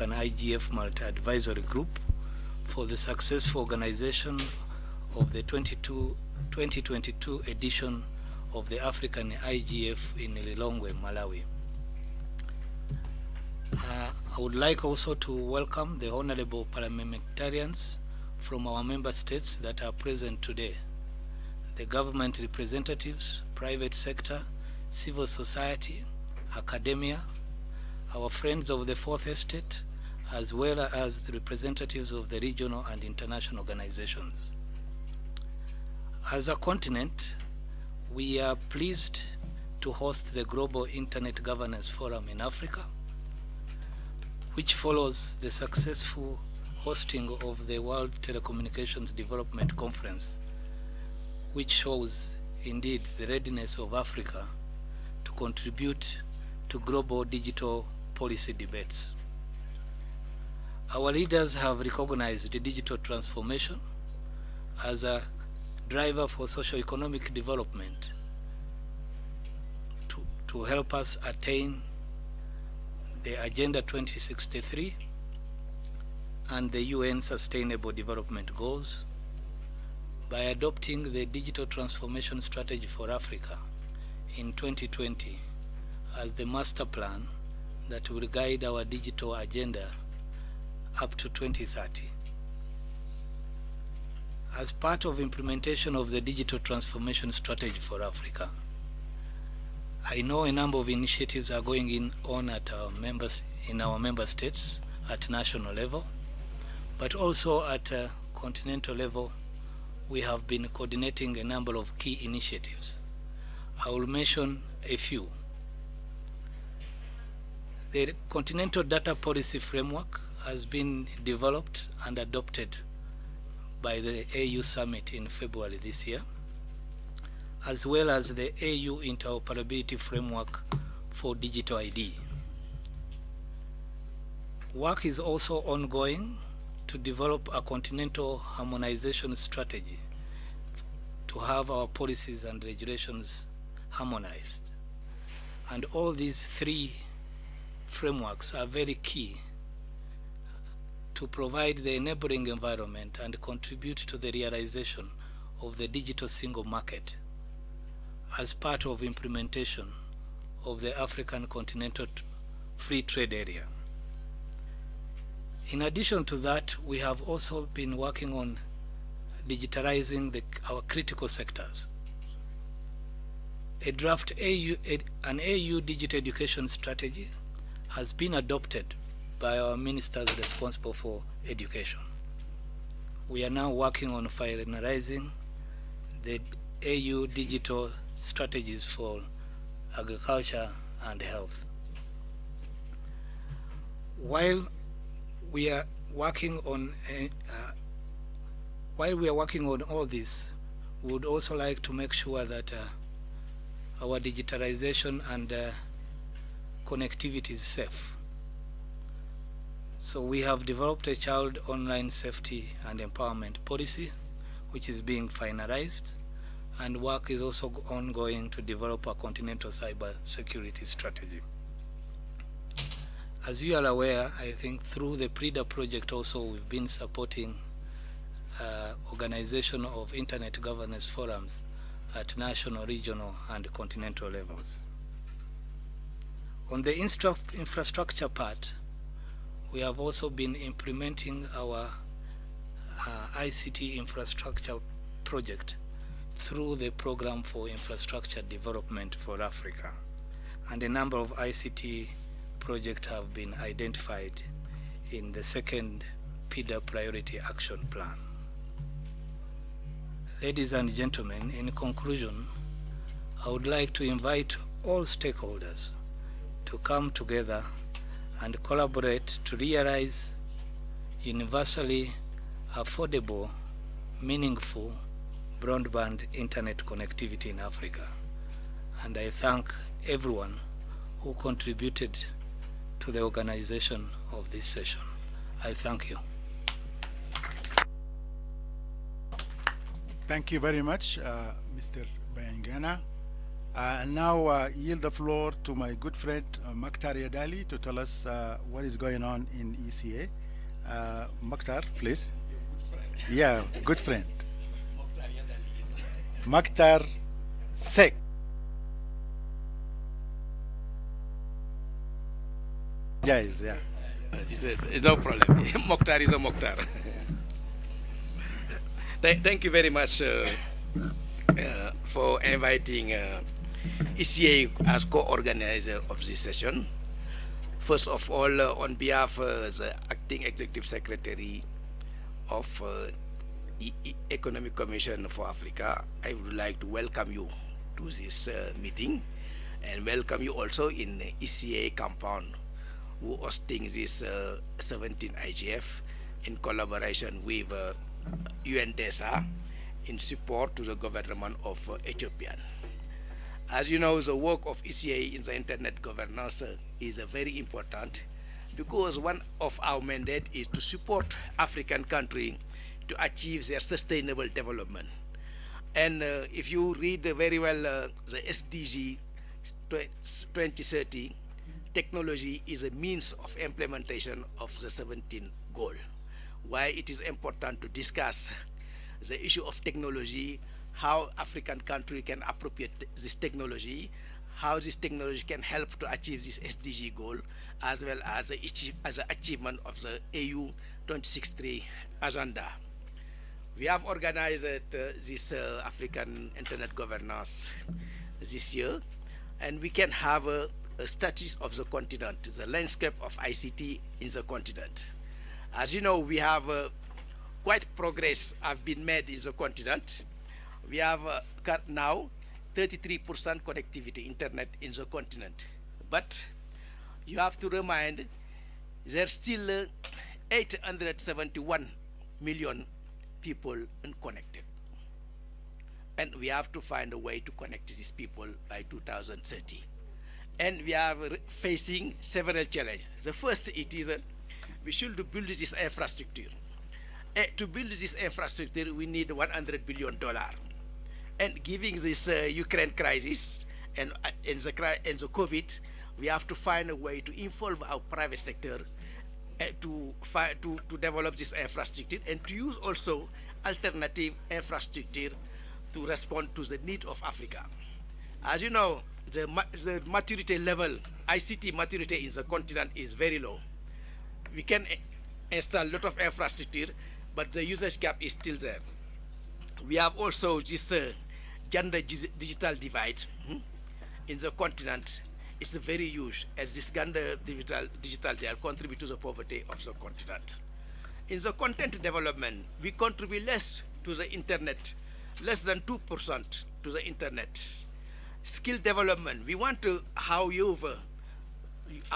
an IGF multi-advisory group for the successful organization of the 22, 2022 edition of the African IGF in Lilongwe, Malawi. Uh, I would like also to welcome the honorable parliamentarians from our member states that are present today, the government representatives, private sector, civil society, academia, our friends of the Fourth Estate, as well as the representatives of the regional and international organizations. As a continent, we are pleased to host the Global Internet Governance Forum in Africa, which follows the successful hosting of the World Telecommunications Development Conference, which shows indeed the readiness of Africa to contribute to global digital policy debates. Our leaders have recognized digital transformation as a driver for socio-economic development to, to help us attain the Agenda 2063 and the UN Sustainable Development Goals by adopting the Digital Transformation Strategy for Africa in 2020 as the master plan that will guide our digital agenda up to 2030. As part of implementation of the Digital Transformation Strategy for Africa, I know a number of initiatives are going in on at our members in our member states at national level, but also at continental level, we have been coordinating a number of key initiatives. I will mention a few. The Continental Data Policy Framework has been developed and adopted by the AU Summit in February this year, as well as the AU Interoperability Framework for Digital ID. Work is also ongoing to develop a continental harmonization strategy to have our policies and regulations harmonized. And all these three frameworks are very key to provide the enabling environment and contribute to the realization of the digital single market as part of implementation of the African Continental Free Trade Area. In addition to that, we have also been working on digitalizing the, our critical sectors. A draft AU, an AU digital education strategy has been adopted by our ministers responsible for education. We are now working on finalizing the AU digital strategies for agriculture and health. While we are working on uh, while we are working on all this, we would also like to make sure that uh, our digitalization and uh, connectivity is safe. So we have developed a child online safety and empowerment policy, which is being finalized, and work is also ongoing to develop a continental cyber security strategy. As you are aware, I think through the PRIDA project also we've been supporting uh, organization of internet governance forums at national, regional, and continental levels. On the infrastructure part, we have also been implementing our uh, ICT infrastructure project through the Program for Infrastructure Development for Africa. And a number of ICT projects have been identified in the second PIDA Priority Action Plan. Ladies and gentlemen, in conclusion, I would like to invite all stakeholders to come together and collaborate to realize universally affordable, meaningful broadband internet connectivity in Africa. And I thank everyone who contributed to the organization of this session. I thank you. Thank you very much, uh, Mr. Bayingana. Uh, and now uh, yield the floor to my good friend uh, Maktar Yadali to tell us uh, what is going on in ECA. Uh, Maktar, please. Yeah, good friend. Maktar Seck. Yes, yeah. It's no problem. Mokhtar is a Mokhtar. Th thank you very much uh, uh, for inviting uh, ECA as co-organizer of this session. First of all, uh, on behalf of the Acting Executive Secretary of uh, e Economic Commission for Africa, I would like to welcome you to this uh, meeting and welcome you also in ECA compound who hosting this uh, 17 IGF in collaboration with uh, UNDESA in support to the government of uh, Ethiopia. As you know, the work of ECA in the internet governance is very important because one of our mandate is to support African countries to achieve their sustainable development. And uh, if you read very well uh, the SDG 2030, technology is a means of implementation of the 17 goal. Why it is important to discuss the issue of technology, how African country can appropriate this technology, how this technology can help to achieve this SDG goal, as well as the, as the achievement of the AU 2063 agenda. We have organized uh, this uh, African Internet Governance this year, and we can have a, a status of the continent, the landscape of ICT in the continent. As you know, we have uh, quite progress have been made in the continent. We have uh, now 33% connectivity internet in the continent. But you have to remind there's still uh, 871 million people unconnected. And we have to find a way to connect these people by 2030 and we are facing several challenges. The first it is uh, we should build this infrastructure. Uh, to build this infrastructure, we need 100 billion dollar. And giving this uh, Ukraine crisis and uh, and the and the COVID, we have to find a way to involve our private sector uh, to to to develop this infrastructure and to use also alternative infrastructure to respond to the need of Africa. As you know, the, the maturity level, ICT maturity in the continent is very low. We can install a lot of infrastructure, but the usage gap is still there. We have also this uh, gender digital divide hmm, in the continent. is very huge, as this gender digital, digital divide contribute to the poverty of the continent. In the content development, we contribute less to the internet, less than 2% to the internet skill development. We want to how you will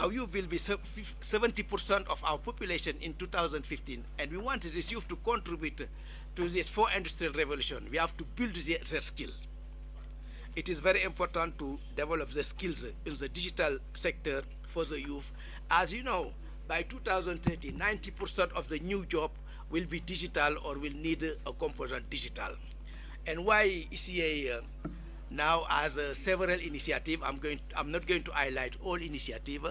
be 70% of our population in 2015, and we want this youth to contribute to this four industrial revolution. We have to build the, the skill. It is very important to develop the skills in the digital sector for the youth. As you know, by 2030, 90% of the new job will be digital or will need a component digital. And why ECA uh, now as uh, several initiatives i'm going i'm not going to highlight all initiative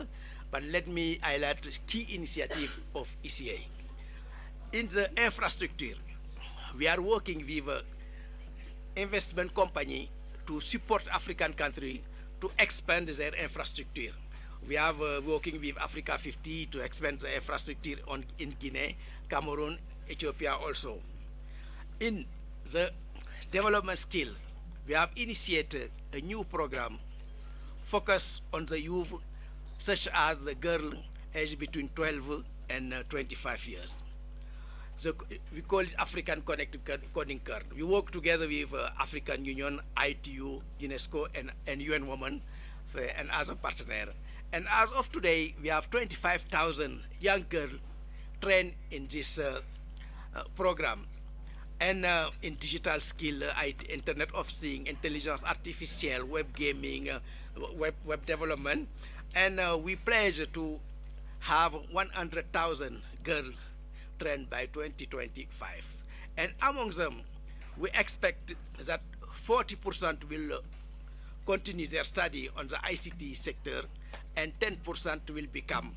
but let me highlight the key initiative of eca in the infrastructure we are working with uh, investment company to support african country to expand their infrastructure we are uh, working with africa 50 to expand the infrastructure on in guinea cameroon ethiopia also in the development skills we have initiated a new program focused on the youth, such as the girl aged between 12 and uh, 25 years. So we call it African Connected Coding Card. We work together with uh, African Union, ITU, UNESCO, and, and UN Women, uh, and as a partner. And as of today, we have 25,000 young girls trained in this uh, uh, program and uh, in digital skill, uh, Internet of Things, intelligence artificial, web gaming, uh, web, web development. And we pledge to have 100,000 girls trained by 2025. And among them, we expect that 40% will continue their study on the ICT sector, and 10% will become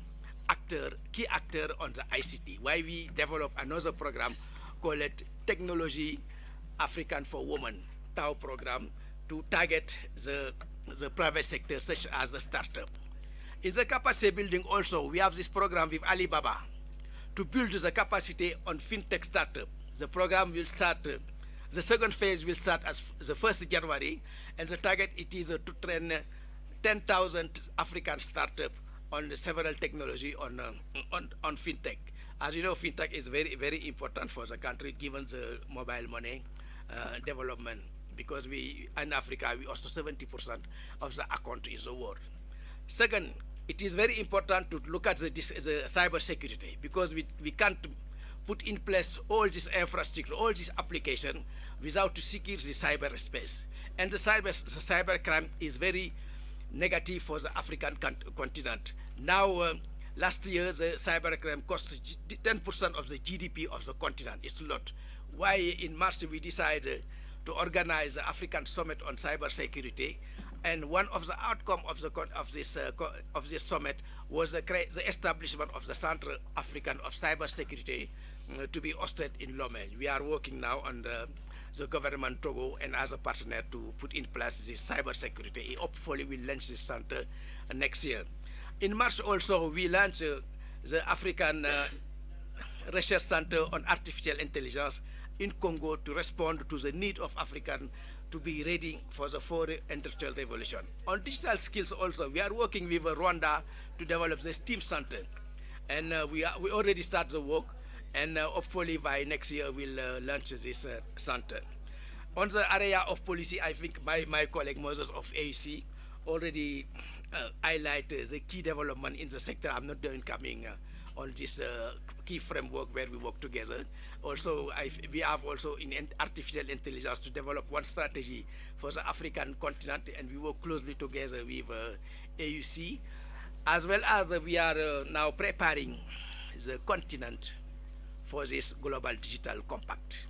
actor, key actor on the ICT. Why we develop another program called Technology African for Women, TAO program, to target the, the private sector such as the startup. In the capacity building also, we have this program with Alibaba to build the capacity on fintech startup. The program will start, uh, the second phase will start as the 1st January, and the target it is uh, to train uh, 10,000 African startups on several technology on, uh, on, on fintech. As you know, fintech is very, very important for the country given the mobile money uh, development because we, in Africa, we also 70% of the account in the world. Second, it is very important to look at the, the cyber security because we, we can't put in place all this infrastructure, all this application without to secure the cyberspace. And the cyber, the cyber crime is very negative for the African continent. Now, uh, last year, the cyber crime cost 10% of the GDP of the continent. It's a lot. Why in March we decided to organize the African Summit on Cyber Security, and one of the outcome of the of this uh, of this summit was the, the, establishment of the Central African of Cyber Security uh, to be hosted in Lomé. We are working now on the, the government Togo and as a partner to put in place this cyber security. Hopefully, we'll launch this center uh, next year. In March also, we launched uh, the African uh, Research Center on Artificial Intelligence in Congo to respond to the need of African to be ready for the fourth industrial revolution. On digital skills also, we are working with Rwanda to develop the STEAM Center. And uh, we, are, we already start the work, and uh, hopefully by next year we'll uh, launch this uh, center. On the area of policy, I think my, my colleague Moses of AUC already uh, highlighted the key development in the sector. I'm not doing coming uh, on this key framework where we work together. Also, I, we have also in artificial intelligence to develop one strategy for the African continent, and we work closely together with uh, AUC, as well as uh, we are uh, now preparing the continent for this global digital compact.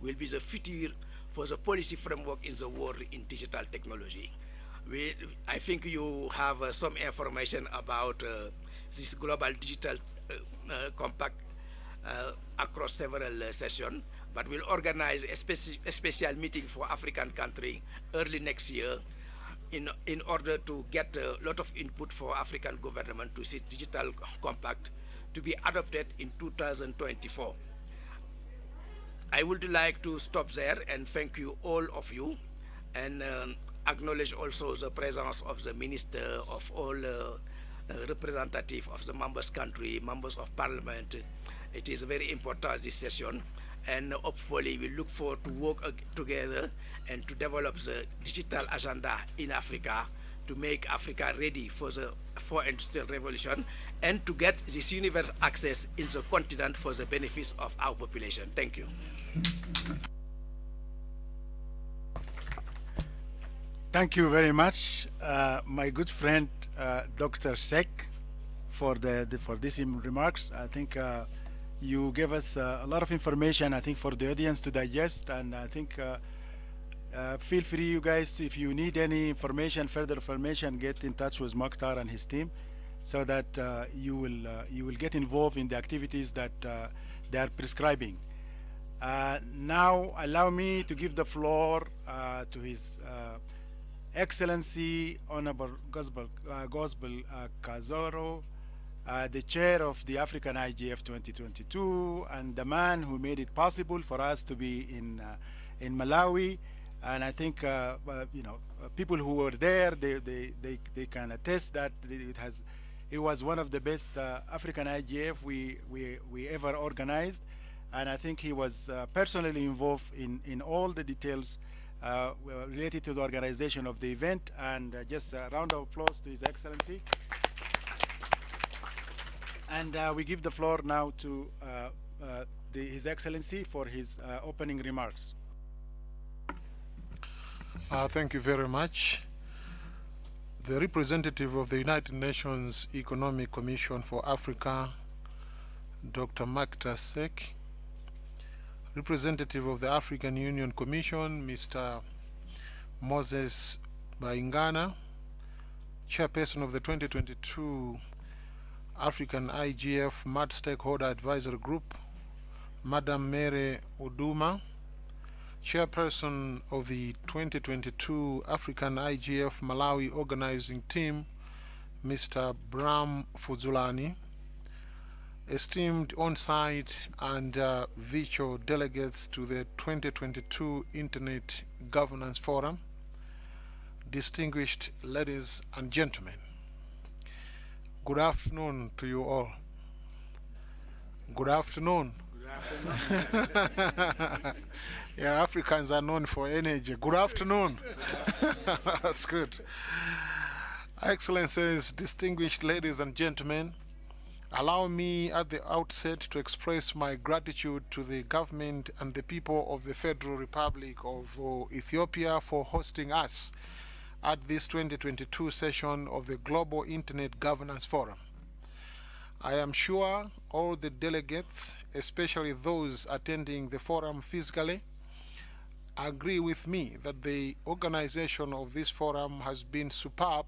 Will be the future for the policy framework in the world in digital technology. We, I think you have uh, some information about uh, this global digital uh, uh, compact uh, across several sessions, but we'll organize a, speci a special meeting for African country early next year in, in order to get a lot of input for African government to see digital compact to be adopted in 2024. I would like to stop there and thank you all of you and um, acknowledge also the presence of the Minister of all uh, representative of the members country, members of parliament. It is very important this session and hopefully we look forward to work together and to develop the digital agenda in Africa to make Africa ready for the fourth industrial revolution and to get this universal access in the continent for the benefits of our population. Thank you. Thank you very much, uh, my good friend uh, Dr. Seck, for the, the, for these remarks. I think uh, you gave us uh, a lot of information. I think for the audience to digest, and I think uh, uh, feel free, you guys, if you need any information, further information, get in touch with Mokhtar and his team, so that you will you will get involved in the activities that they are prescribing. now, allow me to give the floor to his Excellency Honorable Gospel, uh, Gospel uh, Kazako, uh, the chair of the African IGF 2022, and the man who made it possible for us to be in uh, in Malawi. And I think uh, uh, you know people who were there, they they they, they can attest that it has it was one of the best African IGF we we we ever organized, and I think he was personally involved in in all the details Uh, related to the organization of the event and uh, just a round of applause to His Excellency. And uh, we give the floor now to uh, uh, the, His Excellency for his opening remarks. thank you very much. The representative of the United Nations Economic Commission for Africa, Dr. Makhtar Seck, representative of the African Union Commission, Mr. Moses Bayingana, chairperson of the 2022 African IGF MAD Stakeholder Advisory Group, Madam Mary Uduma, chairperson of the 2022 African IGF Malawi Organizing Team, Mr. Bram Fuzulani, esteemed on-site and uh, virtual delegates to the 2022 Internet Governance Forum, distinguished ladies and gentlemen, good afternoon to you all. Good afternoon. yeah, Africans are known for energy. Good afternoon. That's good. Excellencies, distinguished ladies and gentlemen, allow me at the outset to express my gratitude to the government and the people of the Federal Republic of uh, Ethiopia for hosting us at this 2022 session of the Global Internet Governance Forum. I am sure all the delegates, especially those attending the forum physically, agree with me that the organization of this forum has been superb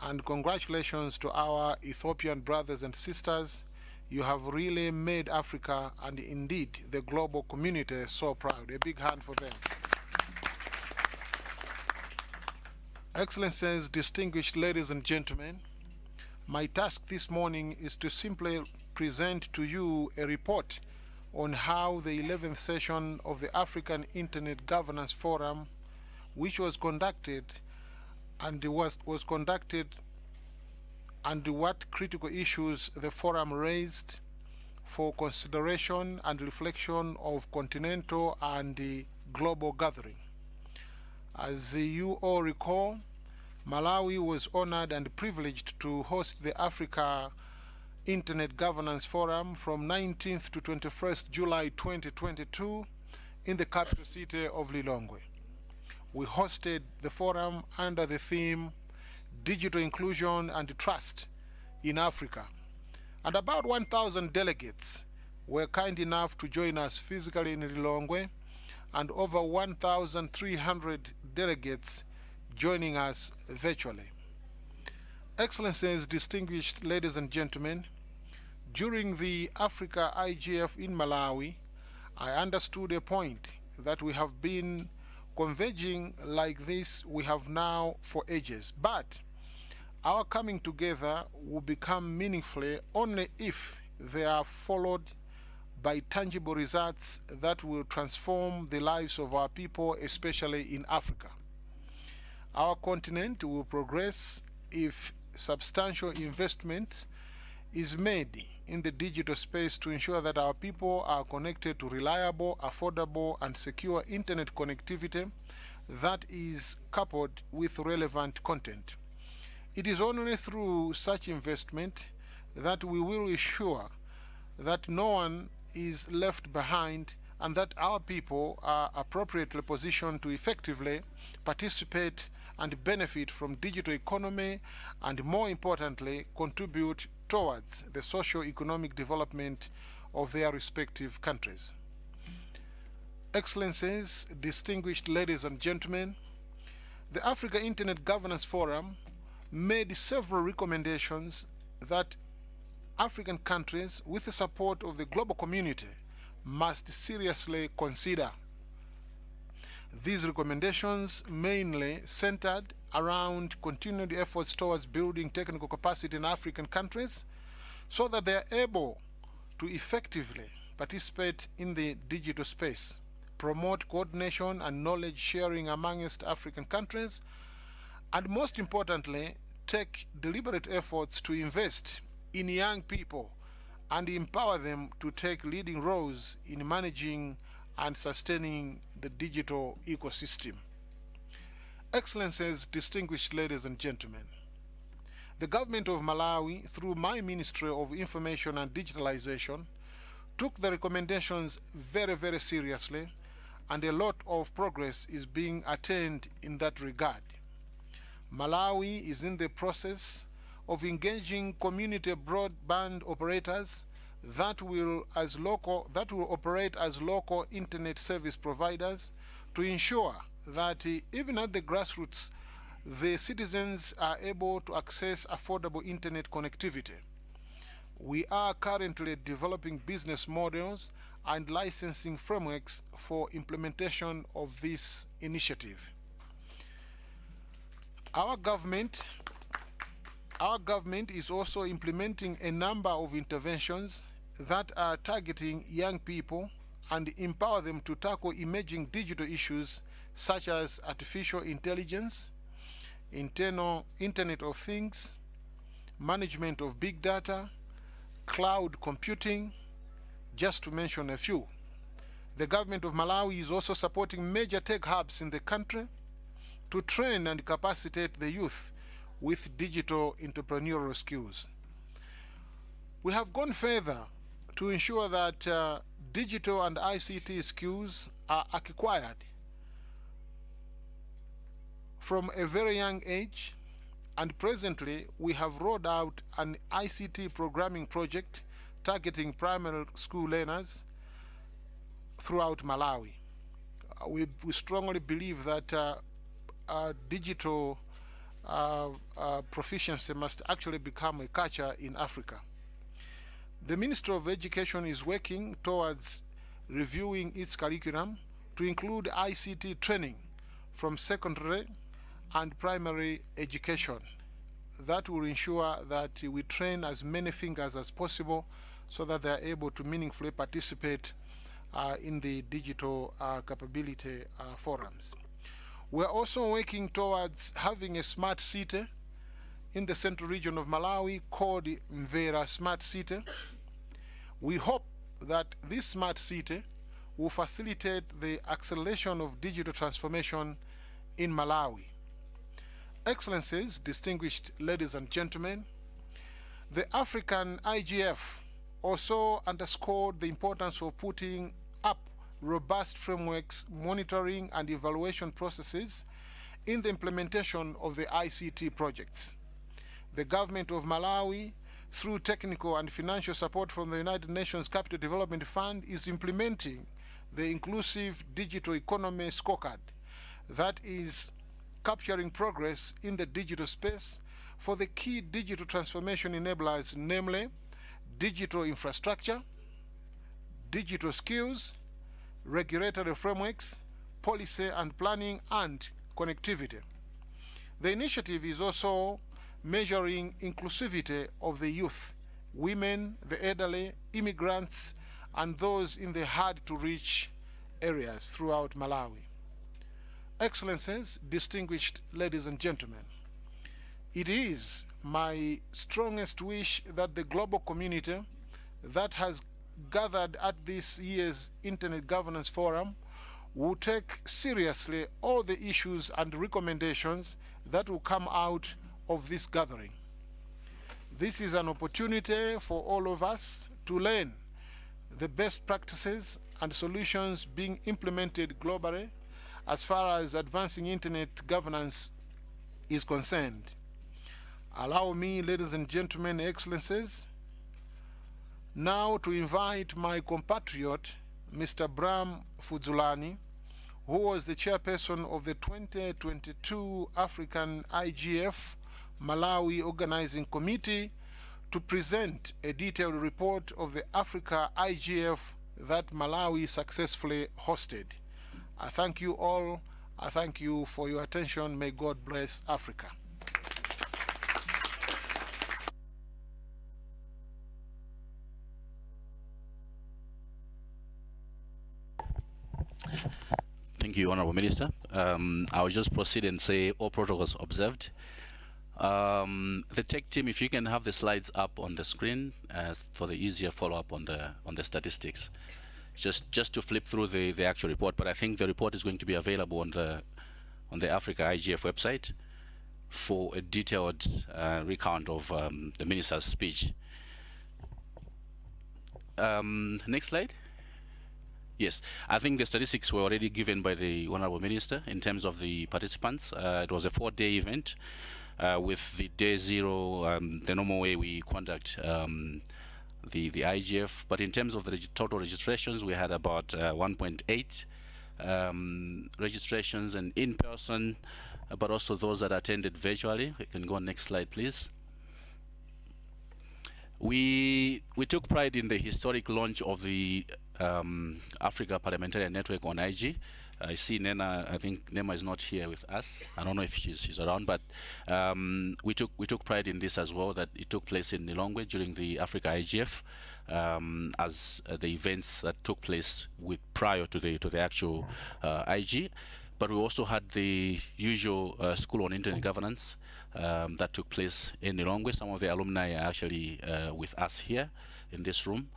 and congratulations to our Ethiopian brothers and sisters. You have really made Africa and indeed the global community so proud. A big hand for them. Excellencies, distinguished ladies and gentlemen, my task this morning is to simply present to you a report on how the 11th session of the African Internet Governance Forum, which was conducted and was, was conducted and what critical issues the forum raised for consideration and reflection of continental and the global gathering. As you all recall, Malawi was honored and privileged to host the Africa Internet Governance Forum from 19th to 21st July 2022 in the capital city of Lilongwe. We hosted the forum under the theme Digital Inclusion and Trust in Africa. And about 1,000 delegates were kind enough to join us physically in Lilongwe and over 1,300 delegates joining us virtually. Excellencies, distinguished ladies and gentlemen, during the Africa IGF in Malawi, I understood a point that we have been converging like this we have now for ages. But our coming together will become meaningfully only if they are followed by tangible results that will transform the lives of our people, especially in Africa. Our continent will progress if substantial investment is made in the digital space to ensure that our people are connected to reliable, affordable, and secure internet connectivity that is coupled with relevant content. It is only through such investment that we will ensure that no one is left behind and that our people are appropriately positioned to effectively participate and benefit from digital economy and more importantly contribute towards the socio-economic development of their respective countries. Excellencies, distinguished ladies and gentlemen, the Africa Internet Governance Forum made several recommendations that African countries, with the support of the global community, must seriously consider. These recommendations mainly centered around continued efforts towards building technical capacity in African countries so that they are able to effectively participate in the digital space, promote coordination and knowledge sharing amongst African countries, and most importantly, take deliberate efforts to invest in young people and empower them to take leading roles in managing and sustaining the digital ecosystem. Excellencies, distinguished ladies and gentlemen, the government of Malawi, through my Ministry of Information and Digitalization, took the recommendations very, very seriously, and a lot of progress is being attained in that regard. Malawi is in the process of engaging community broadband operators that will as local that will operate as local internet service providers to ensure that uh, even at the grassroots the citizens are able to access affordable internet connectivity. We are currently developing business models and licensing frameworks for implementation of this initiative. Our government our government is also implementing a number of interventions that are targeting young people and empower them to tackle emerging digital issues such as artificial intelligence, internal Internet of Things, management of big data, cloud computing, just to mention a few. The government of Malawi is also supporting major tech hubs in the country to train and capacitate the youth with digital entrepreneurial skills. We have gone further to ensure that uh, digital and ICT skills are acquired from a very young age and presently we have rolled out an ICT programming project targeting primary school learners throughout Malawi. Uh, we, we strongly believe that uh, uh, digital uh, proficiency must actually become a culture in Africa. The Ministry of Education is working towards reviewing its curriculum to include ICT training from secondary and primary education. That will ensure that we train as many fingers as possible so that they are able to meaningfully participate uh, in the digital uh, capability uh, forums. We're also working towards having a smart city in the central region of Malawi called Mvera Smart City. We hope that this smart city will facilitate the acceleration of digital transformation in Malawi. Excellencies, distinguished ladies and gentlemen, the African IGF also underscored the importance of putting up robust frameworks, monitoring and evaluation processes in the implementation of the ICT projects. The government of Malawi, through technical and financial support from the United Nations Capital Development Fund, is implementing the Inclusive Digital Economy Scorecard that is capturing progress in the digital space for the key digital transformation enablers, namely digital infrastructure, digital skills, regulatory frameworks, policy and planning, and connectivity. The initiative is also measuring inclusivity of the youth, women, the elderly, immigrants, and those in the hard-to-reach areas throughout Malawi. Excellencies, distinguished ladies and gentlemen, it is my strongest wish that the global community that has gathered at this year's Internet Governance Forum will take seriously all the issues and recommendations that will come out of this gathering. This is an opportunity for all of us to learn the best practices and solutions being implemented globally as far as advancing internet governance is concerned. Allow me, ladies and gentlemen, excellencies, now to invite my compatriot, Mr. Bram Fuzulani, who was the chairperson of the 2022 African IGF Malawi Organizing Committee to present a detailed report of the Africa IGF that Malawi successfully hosted. I thank you all. I thank you for your attention. May God bless Africa. Thank you, Honorable Minister. Um, I'll just proceed and say all protocols observed. Um, the tech team, if you can have the slides up on the screen uh, for the easier follow-up on the on the statistics, just just to flip through the the actual report. But I think the report is going to be available on the on the Africa IGF website for a detailed uh, recount of um, the minister's speech. Um, next slide. Yes, I think the statistics were already given by the Honorable Minister in terms of the participants. Uh, it was a four-day event uh, with the day zero, um, the normal way we conduct um, the, the IGF. But in terms of the reg total registrations, we had about uh, 1.8 um, registrations and in person uh, but also those that attended virtually. We can go next slide, please. We we took pride in the historic launch of the um, Africa Parliamentarian Network on IG. I see Nena. I think Nema is not here with us. I don't know if she's, she's around, but um, we took we took pride in this as well. That it took place in Lilongwe during the Africa IGF, um, as uh, the events that took place with prior to the to the actual uh, IG. But we also had the usual uh, school on internet governance um, that took place in Lilongwe. Some of the alumni are actually uh, with us here in this room.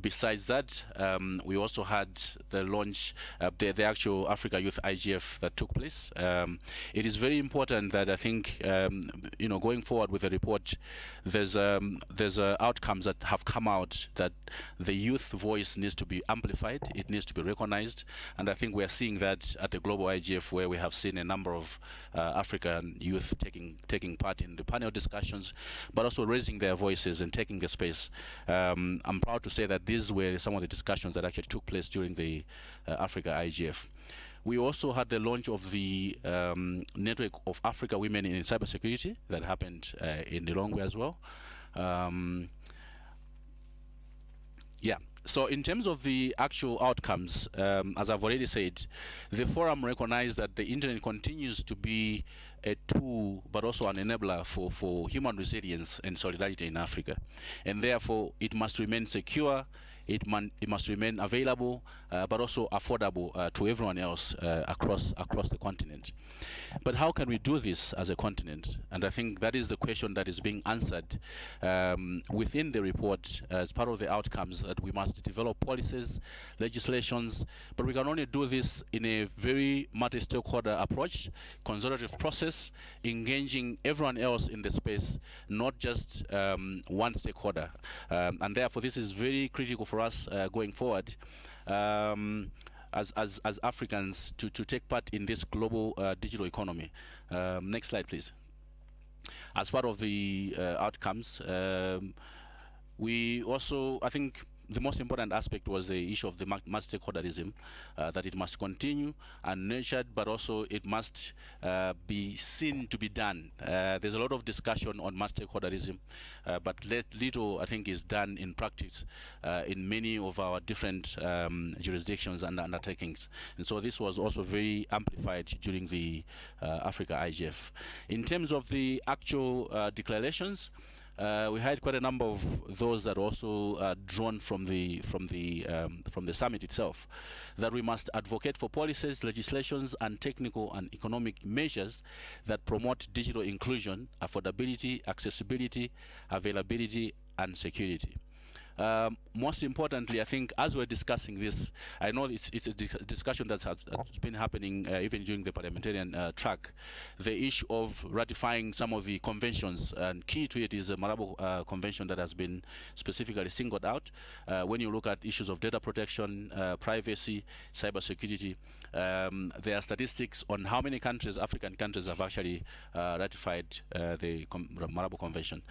Besides that, um, we also had the launch, uh, the, the actual Africa Youth IGF that took place. Um, it is very important that I think, um, you know, going forward with the report, there's um, there's uh, outcomes that have come out that the youth voice needs to be amplified, it needs to be recognized, and I think we are seeing that at the global IGF where we have seen a number of uh, African youth taking taking part in the panel discussions, but also raising their voices and taking the space. Um, I'm proud to say that these were some of the discussions that actually took place during the uh, Africa IGF. We also had the launch of the um, Network of Africa Women in Cybersecurity that happened uh, in Lilongwe as well. Um, yeah. So in terms of the actual outcomes, um, as I've already said, the forum recognized that the internet continues to be a tool, but also an enabler for, for human resilience and solidarity in Africa. And therefore, it must remain secure, it, man, it must remain available, uh, but also affordable uh, to everyone else uh, across across the continent. But how can we do this as a continent? And I think that is the question that is being answered um, within the report as part of the outcomes that we must develop policies, legislations, but we can only do this in a very multi-stakeholder approach, consultative process, engaging everyone else in the space, not just um, one stakeholder. Um, and therefore, this is very critical for us uh, going forward um, as, as, as Africans to, to take part in this global uh, digital economy. Um, next slide, please. As part of the uh, outcomes, um, we also, I think, the most important aspect was the issue of the multi-stakeholderism, uh, that it must continue and nurtured, but also it must uh, be seen to be done. Uh, there's a lot of discussion on multi-stakeholderism, uh, but little, I think, is done in practice uh, in many of our different um, jurisdictions and undertakings. And so this was also very amplified during the uh, Africa IGF. In terms of the actual declarations, uh, we had quite a number of those that also uh, drawn from the from the um, from the summit itself that we must advocate for policies legislations and technical and economic measures that promote digital inclusion affordability accessibility availability and security um, most importantly, I think as we're discussing this, I know it's, it's a discussion that's, that's been happening uh, even during the parliamentarian uh, track, the issue of ratifying some of the conventions, and key to it is the Malabo uh, Convention that has been specifically singled out. Uh, when you look at issues of data protection, uh, privacy, cybersecurity, um, there are statistics on how many countries, African countries, have actually uh, ratified the Com Malabo Convention.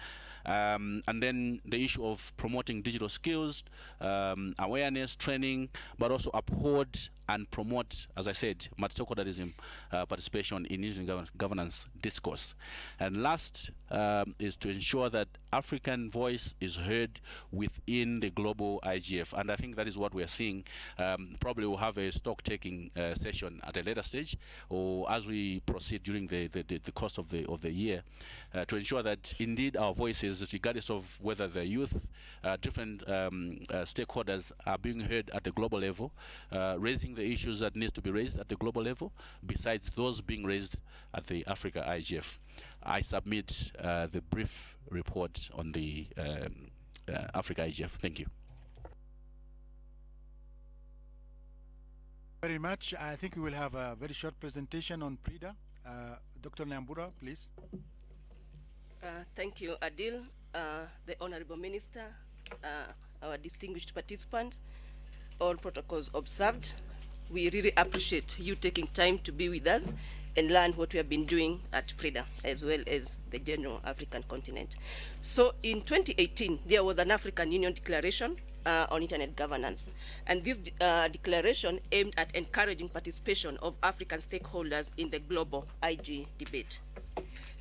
Um, and then the issue of promoting digital skills, um, awareness, training, but also uphold and promote, as I said, multi-stakeholderism uh, participation in Indian gov governance discourse. And last um, is to ensure that African voice is heard within the global IGF. And I think that is what we are seeing. Um, probably we'll have a stock-taking uh, session at a later stage or as we proceed during the, the, the, the course of the, of the year uh, to ensure that indeed our voices, regardless of whether the youth, uh, different um, uh, stakeholders are being heard at the global level, uh, raising the issues that needs to be raised at the global level, besides those being raised at the Africa IGF. I submit uh, the brief report on the um, uh, Africa IGF. Thank you. Very much. I think we will have a very short presentation on PRIDA. Uh, Dr. Nyambura, please. Uh, thank you, Adil, uh, the Honorable Minister, uh, our distinguished participants, all protocols observed. We really appreciate you taking time to be with us and learn what we have been doing at PRIDA as well as the general African continent. So in 2018, there was an African Union declaration uh, on internet governance. And this uh, declaration aimed at encouraging participation of African stakeholders in the global IG debate.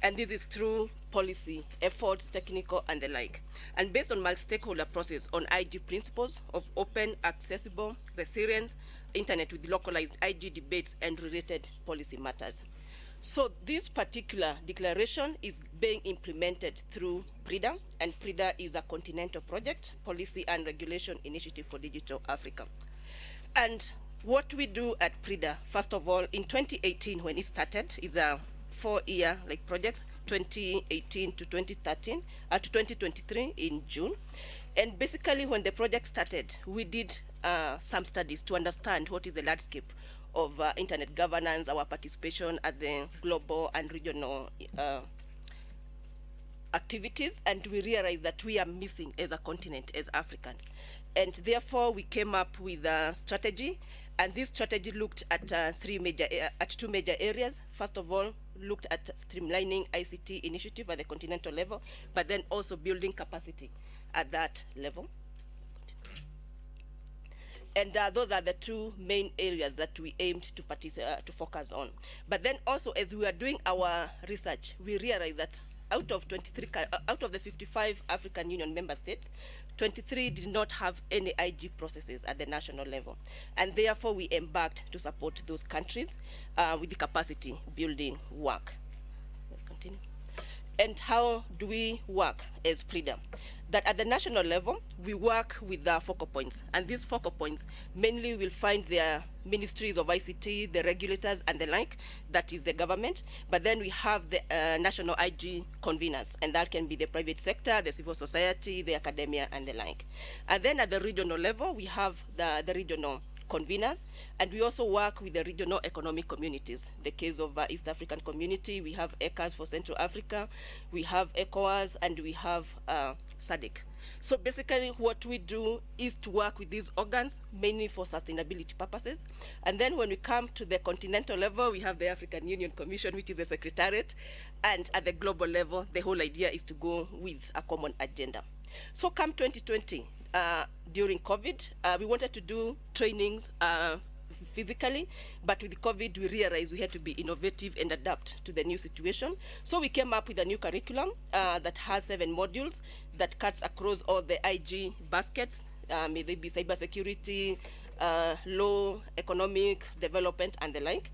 And this is through policy, efforts, technical, and the like. And based on multi-stakeholder process on IG principles of open, accessible, resilient, internet with localized IG debates and related policy matters. So this particular declaration is being implemented through PRIDA, and PRIDA is a continental project, policy and regulation initiative for digital Africa. And what we do at PRIDA, first of all, in 2018 when it started, is a four-year like projects, 2018 to 2013, uh, to 2023 in June. And basically when the project started, we did uh, some studies to understand what is the landscape of uh, internet governance, our participation at the global and regional uh, activities and we realized that we are missing as a continent as africans. And therefore we came up with a strategy and this strategy looked at uh, three major uh, at two major areas. First of all looked at streamlining ict initiative at the continental level but then also building capacity at that level and uh, those are the two main areas that we aimed to uh, to focus on. But then also, as we were doing our research, we realized that out of 23, uh, out of the 55 African Union member states, 23 did not have any IG processes at the national level, and therefore we embarked to support those countries uh, with the capacity building work. Let's continue. And how do we work as PRIDA? That at the national level, we work with the focal points. And these focal points mainly will find their ministries of ICT, the regulators, and the like, that is the government. But then we have the uh, national IG conveners, and that can be the private sector, the civil society, the academia, and the like. And then at the regional level, we have the, the regional conveners, and we also work with the regional economic communities. The case of uh, East African Community, we have ECCAS for Central Africa, we have ECOWAS, and we have uh, SADC. So basically what we do is to work with these organs, mainly for sustainability purposes. And then when we come to the continental level, we have the African Union Commission, which is a secretariat. And at the global level, the whole idea is to go with a common agenda. So come 2020, uh, during COVID, uh, we wanted to do trainings uh, physically, but with COVID, we realized we had to be innovative and adapt to the new situation. So we came up with a new curriculum uh, that has seven modules that cuts across all the IG baskets, uh, may they be cybersecurity, uh, law, economic development, and the like.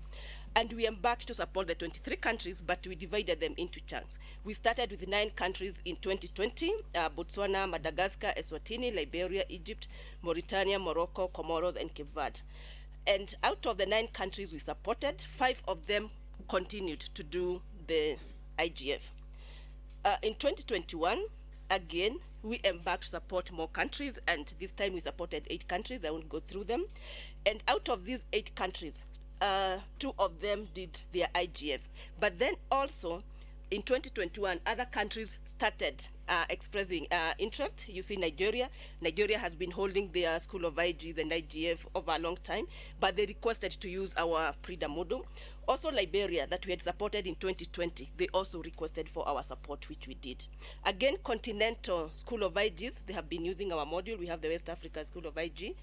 And we embarked to support the 23 countries, but we divided them into chunks. We started with nine countries in 2020, uh, Botswana, Madagascar, Eswatini, Liberia, Egypt, Mauritania, Morocco, Comoros, and Cape Verde. And out of the nine countries we supported, five of them continued to do the IGF. Uh, in 2021, again, we embarked to support more countries, and this time we supported eight countries. I won't go through them. And out of these eight countries, uh, two of them did their IGF. But then also, in 2021, other countries started uh, expressing uh, interest. You see Nigeria. Nigeria has been holding their School of IGs and IGF over a long time, but they requested to use our PRIDA model. Also Liberia, that we had supported in 2020, they also requested for our support, which we did. Again, Continental School of IGs, they have been using our module. We have the West Africa School of IG.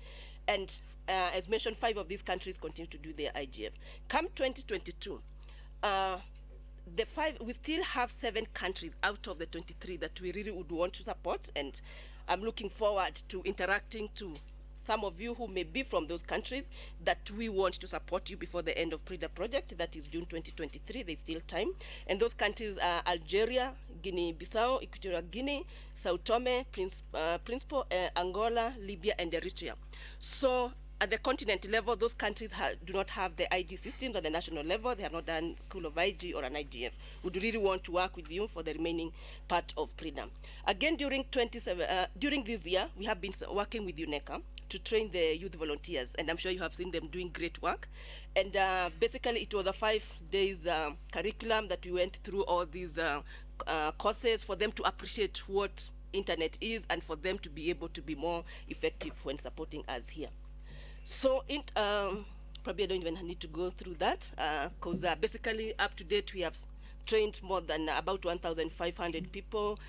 And uh, as mentioned, five of these countries continue to do their IGF. Come 2022, uh, the five we still have seven countries out of the 23 that we really would want to support and i'm looking forward to interacting to some of you who may be from those countries that we want to support you before the end of PRIDA project, that is June 2023, there's still time. And those countries are Algeria, Guinea-Bissau, Equatorial Guinea, Sao Tome, Prince, uh, Principe, uh, Angola, Libya, and Eritrea. So at the continent level, those countries do not have the IG systems at the national level. They have not done School of IG or an IGF. Would really want to work with you for the remaining part of PRIDA. Again, during 27, uh, during this year, we have been working with UNECA to train the youth volunteers, and I'm sure you have seen them doing great work. And uh, basically, it was a five days uh, curriculum that we went through all these uh, uh, courses for them to appreciate what internet is and for them to be able to be more effective when supporting us here. So in, um, probably I don't even need to go through that because uh, uh, basically up to date we have trained more than about 1,500 people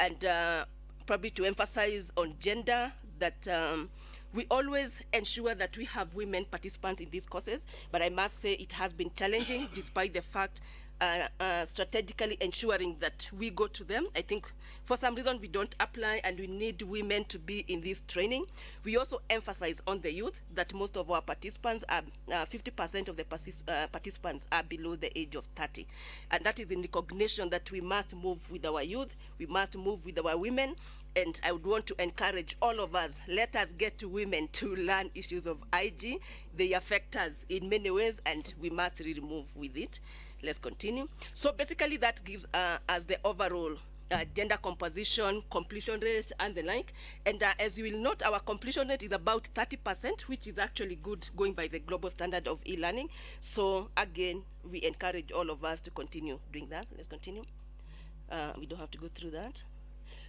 and uh, probably to emphasize on gender, that um, we always ensure that we have women participants in these courses, but I must say it has been challenging despite the fact uh, uh, strategically ensuring that we go to them. I think for some reason we don't apply and we need women to be in this training. We also emphasize on the youth that most of our participants are, 50% of the uh, participants are below the age of 30. And that is in recognition that we must move with our youth, we must move with our women, and I would want to encourage all of us, let us get to women to learn issues of IG. They affect us in many ways and we must really move with it. Let's continue. So basically that gives uh, us the overall uh, gender composition, completion rate, and the like. And uh, as you will note, our completion rate is about 30%, which is actually good going by the global standard of e-learning. So again, we encourage all of us to continue doing that. Let's continue. Uh, we don't have to go through that.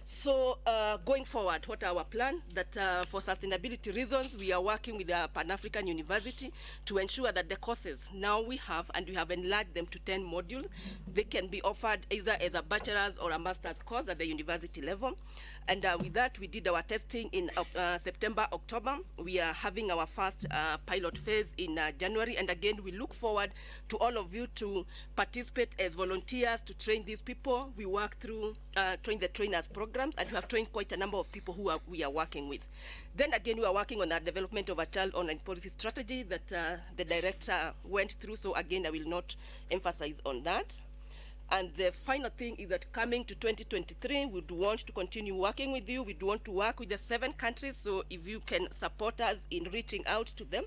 So uh, going forward, what our plan? That uh, for sustainability reasons, we are working with the Pan-African University to ensure that the courses now we have, and we have enlarged them to 10 modules, they can be offered either as a bachelor's or a master's course at the university level. And uh, with that, we did our testing in uh, September, October. We are having our first uh, pilot phase in uh, January. And again, we look forward to all of you to participate as volunteers to train these people. We work through train the trainers programs, and we have trained quite a number of people who are, we are working with. Then again, we are working on the development of a child online policy strategy that uh, the director went through. So again, I will not emphasize on that. And the final thing is that coming to 2023, we do want to continue working with you. We do want to work with the seven countries. So if you can support us in reaching out to them,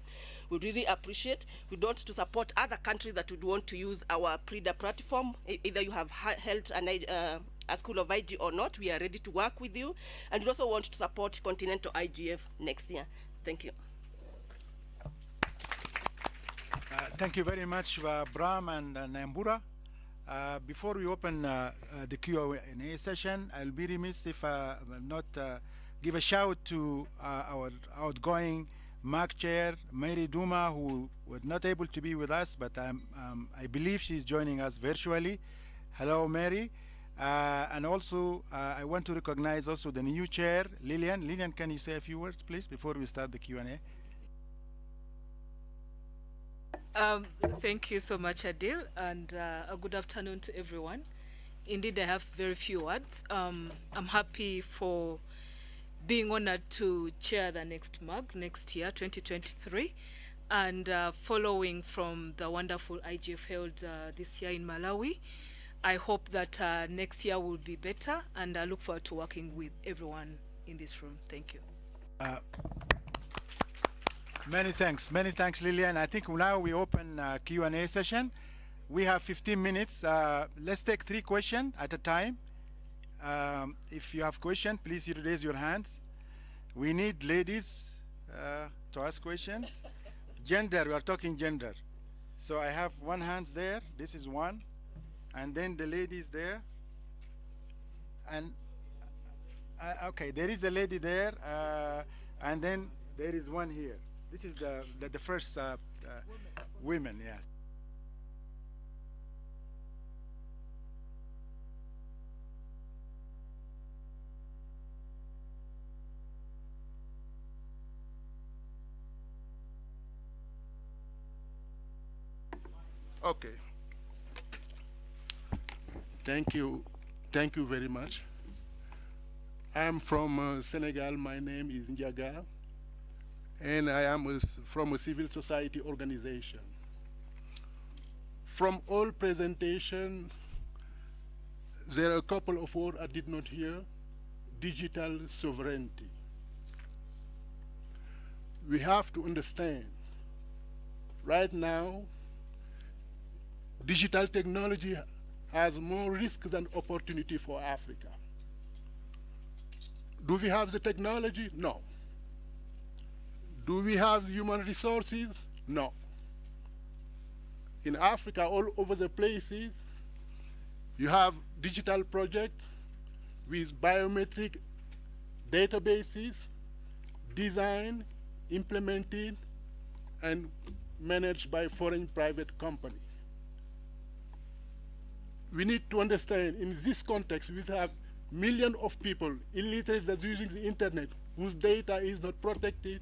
we really appreciate. We want to support other countries that would want to use our PRIDA platform. Either you have held an, uh, a school of IG or not, we are ready to work with you. And we also want to support Continental IGF next year. Thank you. Uh, thank you very much, uh, Bram and uh, Nambura. Uh, before we open uh, uh, the Q&A session, I'll be remiss if I not give a shout to our outgoing MAG chair, Mary Uduma, who was not able to be with us, but um, I believe she's joining us virtually. Hello, Mary. Uh, and also, uh, I want to recognize also the new chair, Lillian. Lillian, can you say a few words, please, before we start the Q&A? Um, thank you so much, Adil, and uh, a good afternoon to everyone. Indeed, I have very few words. Um, I'm happy for being honored to chair the next MAG next year, 2023, and uh, following from the wonderful IGF held uh, this year in Malawi. I hope that uh, next year will be better, and I look forward to working with everyone in this room. Thank you. Uh, many thanks. Many thanks, Lillian. I think now we open uh, Q&A session. We have 15 minutes. Uh, let's take three questions at a time. Um, if you have questions, please raise your hands. We need ladies uh, to ask questions. gender, we are talking gender. So I have one hand there. This is one and then the ladies there. And uh, okay there is a lady there uh, and then there is one here. This is the the, the first uh, uh women yes. Okay. Thank you. Thank you very much. I'm from uh, Senegal. My name is Ndiaga, and I am a, from a civil society organization. From all presentation, there are a couple of words I did not hear, digital sovereignty. We have to understand, right now, digital technology has more risk than opportunity for Africa. Do we have the technology? No. Do we have human resources? No. In Africa, all over the places, you have digital projects with biometric databases designed, implemented, and managed by foreign private companies we need to understand in this context, we have millions of people illiterate that are using the internet whose data is not protected,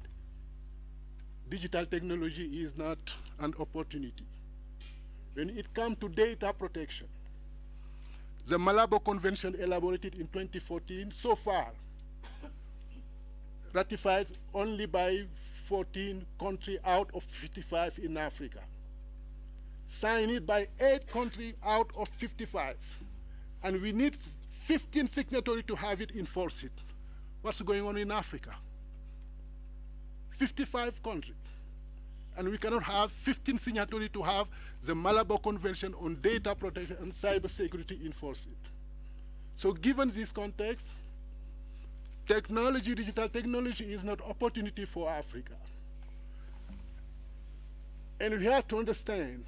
digital technology is not an opportunity. When it comes to data protection, the Malabo Convention elaborated in 2014 so far ratified only by 14 countries out of 55 in Africa. Signed it by eight countries out of 55. And we need 15 signatories to have it enforce It. What's going on in Africa? 55 countries. And we cannot have 15 signatories to have the Malabo Convention on Data Protection and Cybersecurity enforce it. So given this context, technology, digital technology is not opportunity for Africa. And we have to understand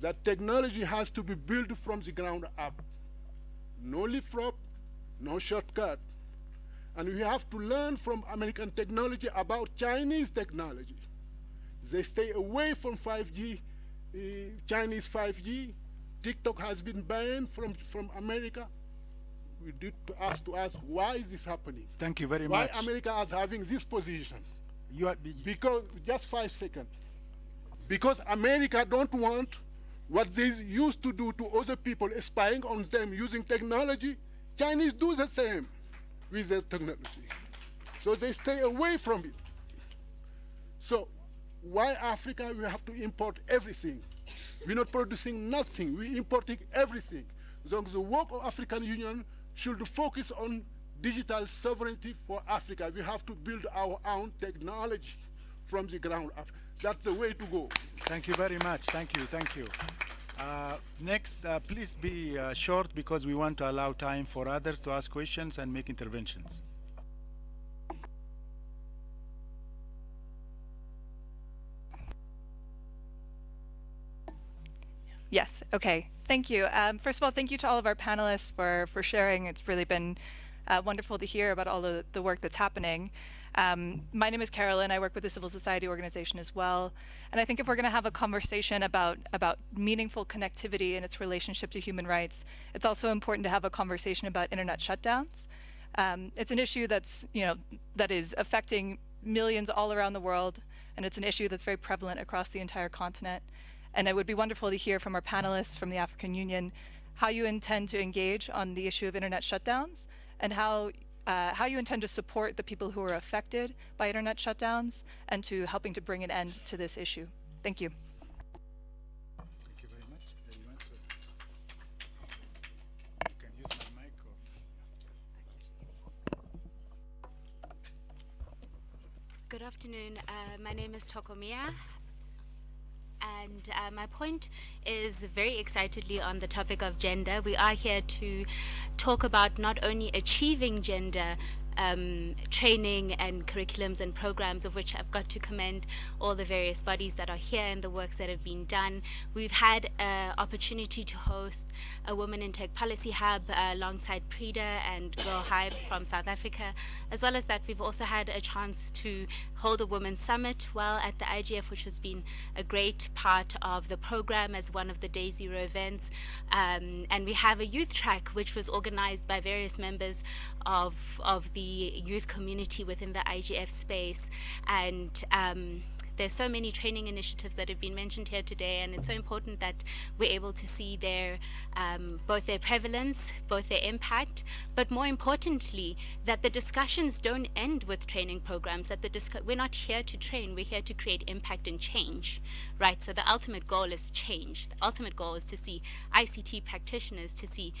that technology has to be built from the ground up. No leapfrog, no shortcut. And we have to learn from American technology about Chinese technology. They stay away from 5G, uh, Chinese 5G. TikTok has been banned from, from America. We need to ask to ask why is this happening? Thank you very why much. Why America is having this position? You are, Because just five seconds. Because America don't want what they used to do to other people, spying on them using technology. Chinese do the same with their technology. So they stay away from it. So why Africa, we have to import everything. We're not producing nothing, we're importing everything. So the work of African Union should focus on digital sovereignty for Africa. We have to build our own technology from the ground up. That's the way to go. Thank you very much. Thank you. Thank you. Uh, next, uh, please be uh, short because we want to allow time for others to ask questions and make interventions. Yes, okay. Thank you. Um, first of all, thank you to all of our panelists for, for sharing. It's really been uh, wonderful to hear about all the, the work that's happening. Um, my name is Carolyn. I work with the civil society organization as well. And I think if we're going to have a conversation about, about meaningful connectivity and its relationship to human rights, it's also important to have a conversation about internet shutdowns. Um, it's an issue that's, you know, that is affecting millions all around the world, and it's an issue that's very prevalent across the entire continent. And it would be wonderful to hear from our panelists from the African Union how you intend to engage on the issue of internet shutdowns and how uh, how you intend to support the people who are affected by internet shutdowns and to helping to bring an end to this issue. Thank you. Thank you very much. You you can use my mic or- Good afternoon. Uh, my name is Tokomia. And uh, my point is very excitedly on the topic of gender. We are here to talk about not only achieving gender um, training and curriculums and programs of which I've got to commend all the various bodies that are here and the works that have been done. We've had an opportunity to host a Women in Tech Policy Hub uh, alongside PRIDA and Girl Hype from South Africa. As well as that, we've also had a chance to hold a Women's Summit while at the IGF, which has been a great part of the program as one of the Day Zero events. Um, and we have a youth track, which was organized by various members of, of the youth community within the IGF space. And um, there's so many training initiatives that have been mentioned here today, and it's so important that we're able to see their um, both their prevalence, both their impact, but more importantly, that the discussions don't end with training programs. That the we're not here to train; we're here to create impact and change, right? So the ultimate goal is change. The ultimate goal is to see ICT practitioners, to see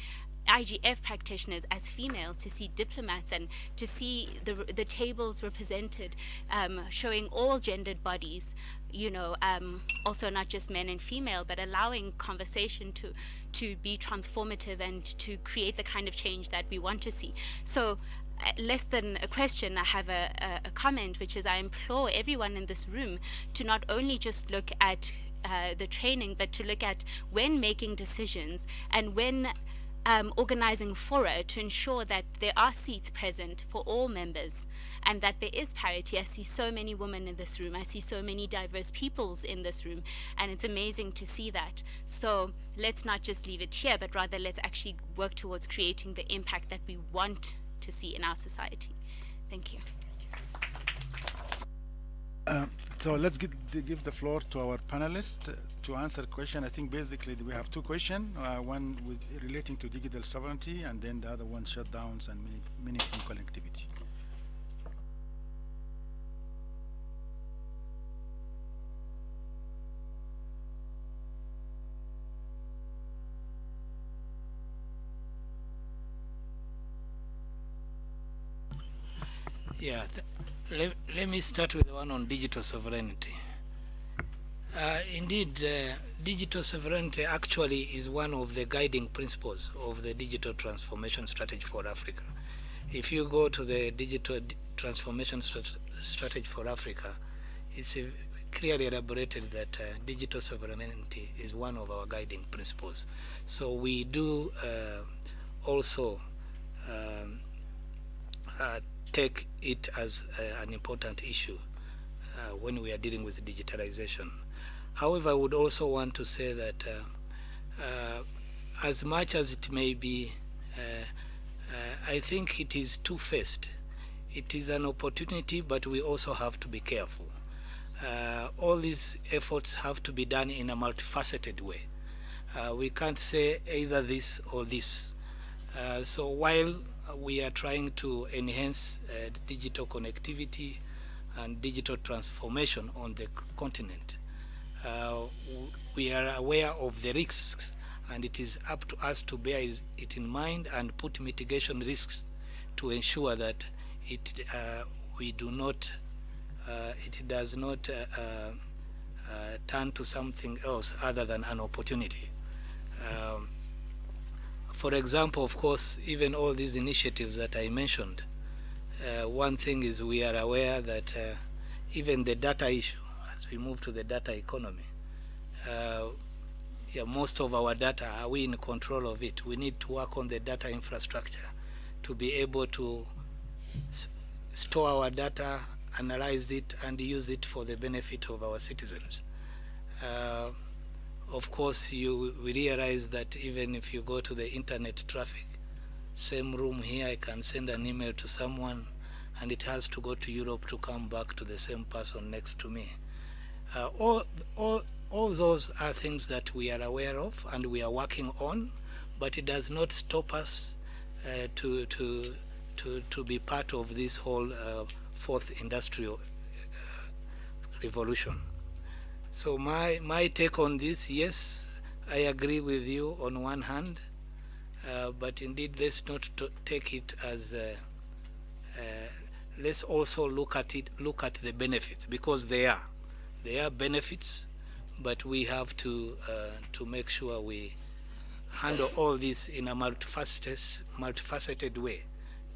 IGF practitioners as females to see diplomats and to see the, the tables represented um, showing all gendered bodies you know um, also not just men and female but allowing conversation to to be transformative and to create the kind of change that we want to see. So uh, less than a question, I have a, a, a comment, which is I implore everyone in this room to not only just look at uh, the training, but to look at when making decisions and when um, organizing fora to ensure that there are seats present for all members and that there is parity. I see so many women in this room. I see so many diverse peoples in this room, and it's amazing to see that. So let's not just leave it here, but rather let's actually work towards creating the impact that we want to see in our society. Thank you. Uh, so let's give the, give the floor to our panelists uh, to answer question. I think basically we have two questions. Uh, one with relating to digital sovereignty, and then the other one shutdowns and meaningful connectivity. Yeah, let, let me start with the one on digital sovereignty. Uh, indeed, uh, digital sovereignty actually is one of the guiding principles of the digital transformation strategy for Africa. If you go to the digital transformation strat- strategy for Africa, it's a clearly elaborated that uh, digital sovereignty is one of our guiding principles. So we do uh, also um, uh, take it as uh, an important issue uh, when we are dealing with digitalization. However, I would also want to say that uh, uh, as much as it may be, uh, I think it is two-faced. It is an opportunity, but we also have to be careful. All these efforts have to be done in a multifaceted way. We can't say either this or this. So while we are trying to enhance uh, digital connectivity and digital transformation on the continent, uh, we are aware of the risks and it is up to us to bear it in mind and put mitigation risks to ensure that it, uh, we do not, uh, it does not uh, uh, uh, turn to something else other than an opportunity. Um, for example, of course, even all these initiatives that I mentioned, uh, one thing is we are aware that uh, even the data issue, as we move to the data economy, uh, yeah, most of our data, are we in control of it? We need to work on the data infrastructure to be able to store our data, analyze it, and use it for the benefit of our citizens. Of course, you realize that even if you go to the internet traffic, same room here, I can send an email to someone, and it has to go to Europe to come back to the same person next to me. Uh, all, all, all those are things that we are aware of and we are working on, but it does not stop us uh, to, to, to, to be part of this whole uh, fourth industrial uh, revolution. So my, my take on this, yes, I agree with you on one hand, uh, but indeed let's not take it as, uh, uh, let's also look at it, look at the benefits because they are, they are benefits, but we have to, uh, to make sure we handle all this in a multifaceted, multifaceted way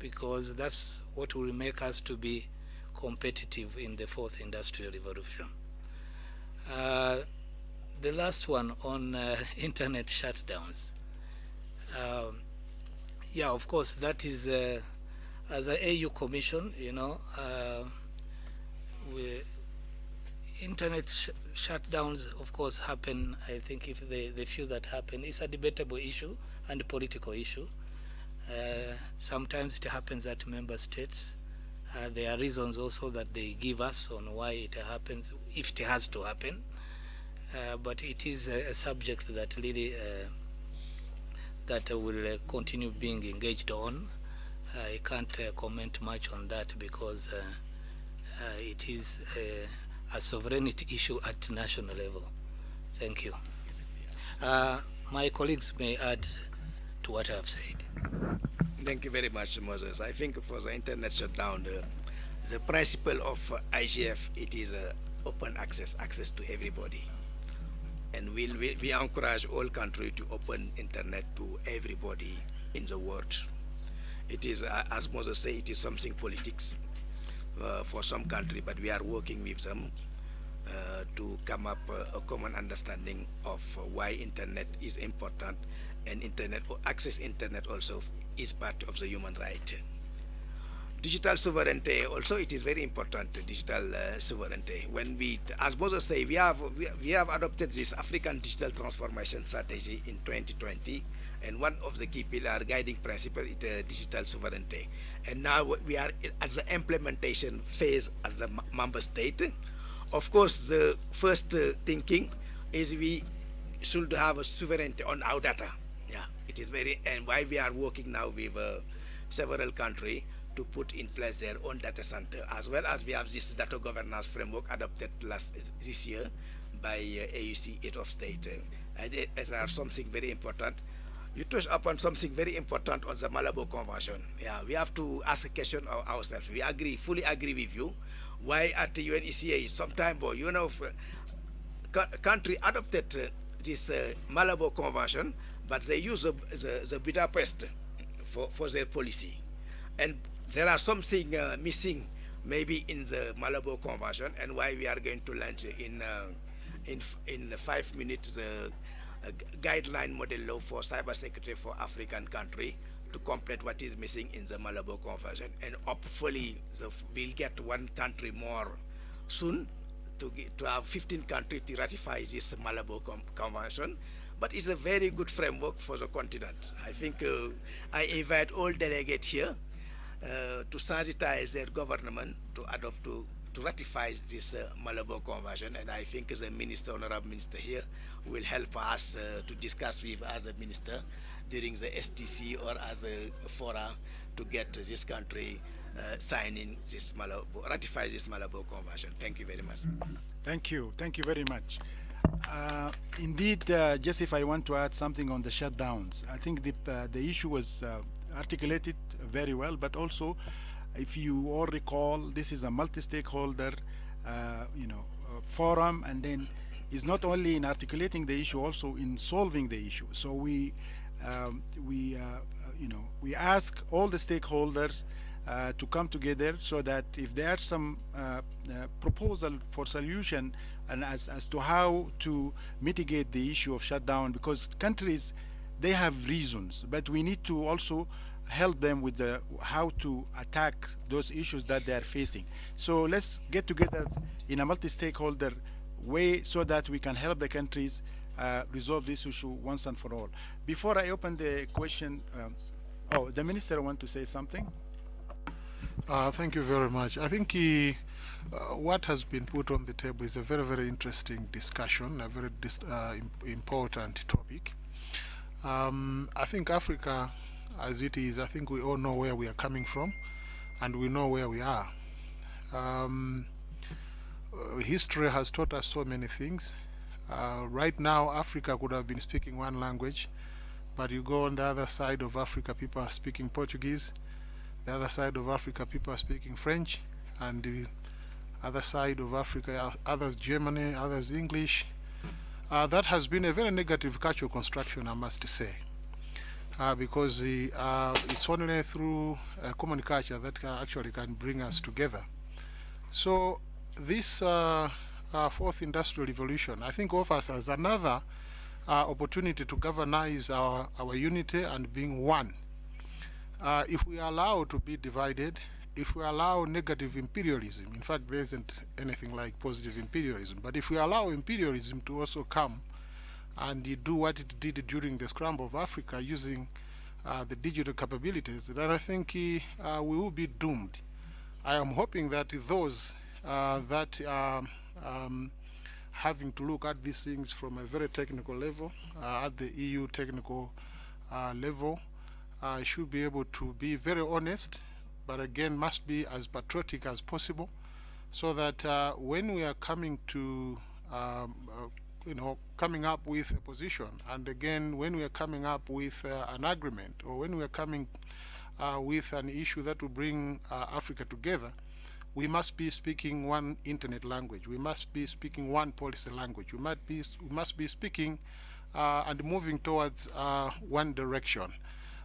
because that's what will make us to be competitive in the fourth industrial revolution. Uh, the last one on uh, internet shutdowns. Um, yeah, of course, that is uh, as an AU commission, you know, uh, we, internet sh- shutdowns, of course, happen. I think if the, the few that happen, it's a debatable issue and a political issue. Uh, sometimes it happens at member states. Uh, there are reasons also that they give us on why it happens, if it has to happen. Uh, but it is a, a subject that really uh, that uh, will uh, continue being engaged on. I can't uh, comment much on that because uh, uh, it is a, a sovereignty issue at national level. Thank you. Uh, my colleagues may add to what I have said. Thank you very much, Moses. I think for the internet shutdown, the, the principle of uh, IGF, it is uh, open access, access to everybody. And we'll, we, we encourage all countries to open internet to everybody in the world. It is, uh, as Moses said, it is something politics uh, for some country, but we are working with them uh, to come up uh, a common understanding of uh, why internet is important and internet or access internet also is part of the human right. Digital sovereignty also it is very important digital uh, sovereignty. When we, as Moses say, we have we, we have adopted this African digital transformation strategy in 2020, and one of the key pillar guiding principle is uh, digital sovereignty. And now we are at the implementation phase as a member state Of course, the first uh, thinking is we should have a sovereignty on our data. Yeah, it is very, and why we are working now with uh, several countries to put in place their own data center, as well as we have this data governance framework adopted last this year by uh, AUC, head of state. Uh, and it, as are something very important. You touch upon something very important on the Malabo Convention. Yeah, we have to ask a question of ourselves. We agree, fully agree with you. Why at the UNECA, sometime, boy, you know, country adopted uh, this uh, Malabo Convention, but they use the, the, the Budapest for, for their policy. And there are something uh, missing maybe in the Malabo Convention and why we are going to launch in uh, in in five minutes the uh, guideline model law for cybersecurity for African country to complete what is missing in the Malabo Convention and hopefully the, we'll get one country more soon to, get, to have 15 countries to ratify this Malabo Convention but it's a very good framework for the continent. I think uh, I invite all delegates here uh, to sensitize their government to adopt to to ratify this uh, Malabo Convention, and I think the minister, honorable minister here, will help us uh, to discuss with as a minister during the STC or as a fora to get this country uh, signing this Malabo, ratify this Malabo Convention. Thank you very much. Thank you. Thank you very much. Uh, indeed, uh, just if I want to add something on the shutdowns, I think the, uh, the issue was uh, articulated very well, but also, if you all recall, this is a multi-stakeholder, uh, you know, uh, forum, and then is not only in articulating the issue, also in solving the issue. So we, um, we, you know, we ask all the stakeholders to come together so that if there are some proposal for solution and as, as to how to mitigate the issue of shutdown, because countries, they have reasons, but we need to also help them with the how to attack those issues that they are facing. So let's get together in a multi-stakeholder way so that we can help the countries uh, resolve this issue once and for all. Before I open the question, um, oh, the minister want to say something? Uh, thank you very much. I think he, uh, what has been put on the table is a very, very interesting discussion, a very uh, important topic. Um, I think Africa as it is, I think we all know where we are coming from and we know where we are. Um, uh, history has taught us so many things. Uh, right now, Africa could have been speaking one language, but you go on the other side of Africa, people are speaking Portuguese. The other side of Africa, people are speaking French, and other side of Africa, others Germany, others English. Uh, that has been a very negative cultural construction, I must say uh, because the, uh, it's only through uh, common culture that actually can bring us together. So this uh, uh, fourth industrial revolution, I think offers us another opportunity to galvanize our, our unity and being one. if we allow to be divided, if we allow negative imperialism, in fact there isn't anything like positive imperialism, but if we allow imperialism to also come and do what it did during the scramble of Africa using uh, the digital capabilities, then I think uh, we will be doomed. I am hoping that those uh, that are um, having to look at these things from a very technical level, uh, at the EU technical uh, level, should be able to be very honest, but again must be as patriotic as possible, so that when we are coming to um, you know, coming up with a position. And again, when we are coming up with uh, an agreement or when we are coming uh, with an issue that will bring uh, Africa together, we must be speaking one internet language. We must be speaking one policy language. We must be, we must be speaking uh, and moving towards uh, one direction.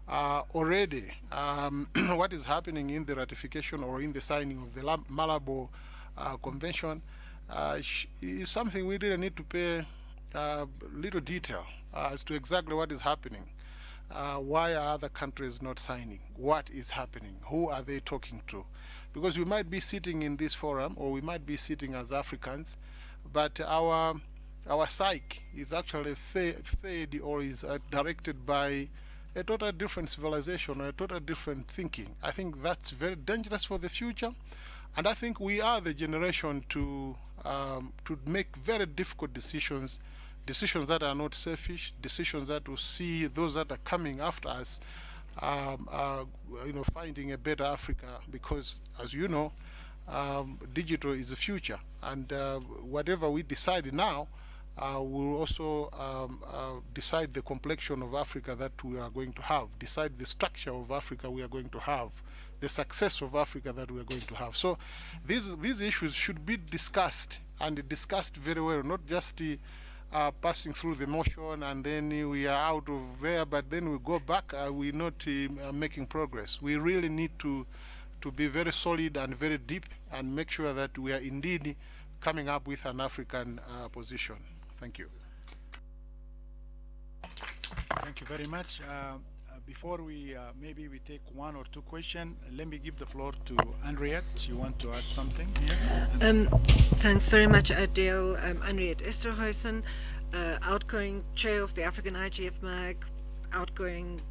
Uh, already, um, what is happening in the ratification or in the signing of the Malabo Convention uh, is something we really need to pay uh, little detail uh, as to exactly what is happening. Uh, why are other countries not signing? What is happening? Who are they talking to? Because we might be sitting in this forum or we might be sitting as Africans, but our our psyche is actually fed or is uh, directed by a totally different civilization or a totally different thinking. I think that's very dangerous for the future. And I think we are the generation to um, to make very difficult decisions, decisions that are not selfish, decisions that will see those that are coming after us, um, uh, you know, finding a better Africa. Because, as you know, um, digital is the future, and uh, whatever we decide now, uh, we'll also um, uh, decide the complexion of Africa that we are going to have, decide the structure of Africa we are going to have, the success of Africa that we are going to have. So these, these issues should be discussed and discussed very well, not just uh, passing through the motion and then we are out of there, but then we go back, uh, we're not uh, making progress. We really need to, to be very solid and very deep and make sure that we are indeed coming up with an African uh, position. Thank you. Thank you very much. Uh, uh, before we, uh, maybe we take one or two questions, let me give the floor to Anriette. You want to add something here? Um, thanks very much, Adil. Um, Anriette Esterhuysen, uh, outgoing chair of the African IGF MAG, outgoing Ch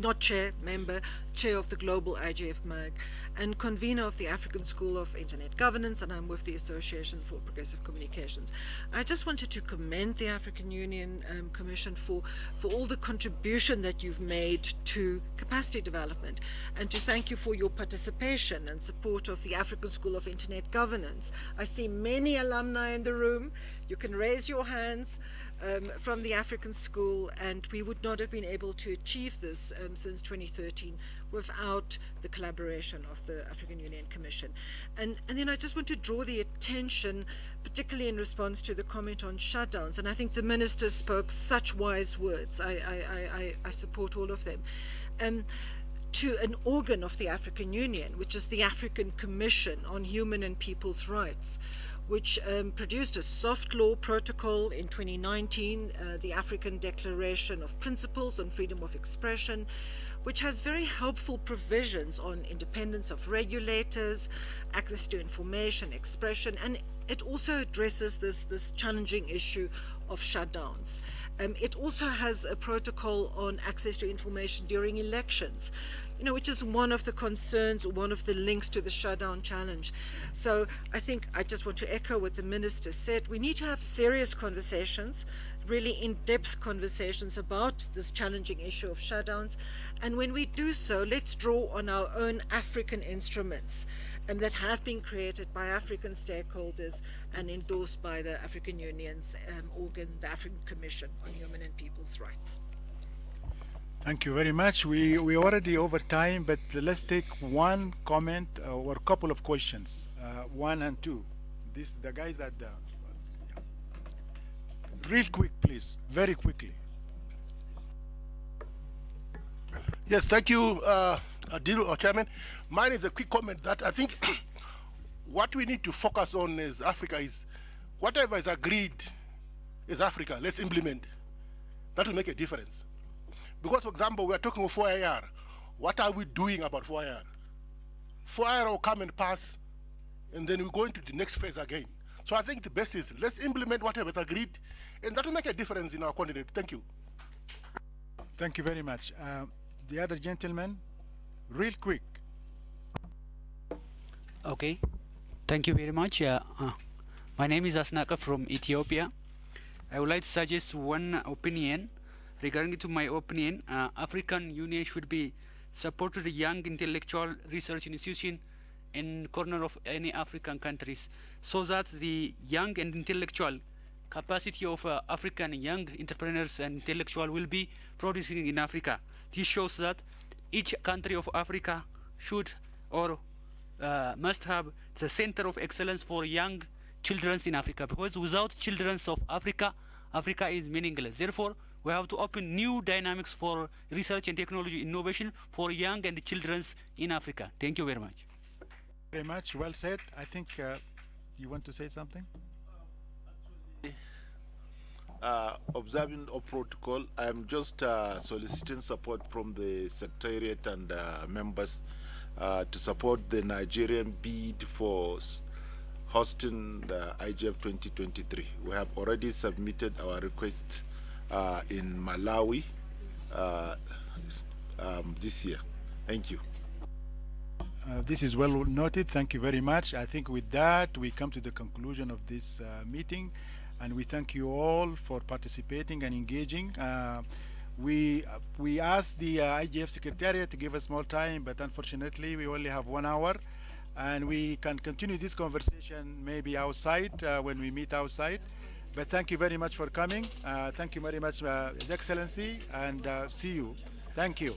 not chair, member, chair of the Global IGF MAG, and convener of the African School of Internet Governance, and I'm with the Association for Progressive Communications. I just wanted to commend the African Union um, Commission for, for all the contribution that you've made to capacity development, and to thank you for your participation and support of the African School of Internet Governance. I see many alumni in the room. You can raise your hands um, from the African School, and we would not have been able to achieve this um, since 2013 without the collaboration of the African Union Commission. And, and then I just want to draw the attention, particularly in response to the comment on shutdowns, and I think the Minister spoke such wise words. I, I, I, I support all of them. Um, to an organ of the African Union, which is the African Commission on Human and People's Rights, which um, produced a soft law protocol in 2019, uh, the African Declaration of Principles on Freedom of Expression, which has very helpful provisions on independence of regulators, access to information, expression, and it also addresses this, this challenging issue of shutdowns. Um, it also has a protocol on access to information during elections, you know, which is one of the concerns one of the links to the shutdown challenge. So I think I just want to echo what the minister said. We need to have serious conversations really in-depth conversations about this challenging issue of shutdowns. And when we do so, let's draw on our own African instruments um, that have been created by African stakeholders and endorsed by the African Union's um, organ, the African Commission on Human and People's Rights. Thank you very much. We we are already over time, but let's take one comment uh, or a couple of questions, uh, one and two. This the guys at the real quick, please, very quickly. Yes, thank you, uh, Adil, or Chairman. Mine is a quick comment that I think what we need to focus on as Africa is whatever is agreed is Africa, let's implement. That will make a difference. Because, for example, we are talking of 4IR. What are we doing about 4IR? 4IR will come and pass, and then we go into the next phase again. So I think the best is let's implement whatever is agreed, and that will make a difference in our continent. Thank you. Thank you very much. Uh, the other gentleman, real quick. Okay, thank you very much. Uh, uh, my name is Asnaka from Ethiopia. I would like to suggest one opinion. Regarding to my opinion, uh, African Union should be supported young intellectual research institution in corner of any African countries so that the young and intellectual capacity of uh, African young entrepreneurs and intellectual will be producing in Africa. This shows that each country of Africa should or uh, must have the center of excellence for young children in Africa because without children of Africa, Africa is meaningless. Therefore, we have to open new dynamics for research and technology innovation for young and children in Africa. Thank you very much. Very much. Well said. I think uh, you want to say something? Uh, observing of protocol, I'm just uh, soliciting support from the Secretariat and uh, members uh, to support the Nigerian bid for hosting the IGF 2023. We have already submitted our request uh, in Malawi uh, um, this year. Thank you. Uh, this is well noted. Thank you very much. I think with that, we come to the conclusion of this uh, meeting, and we thank you all for participating and engaging. Uh, we we asked the uh, IGF Secretariat to give us more time, but unfortunately, we only have one hour, and we can continue this conversation maybe outside uh, when we meet outside. But thank you very much for coming. Uh, thank you very much, uh, Excellency, and uh, see you. Thank you.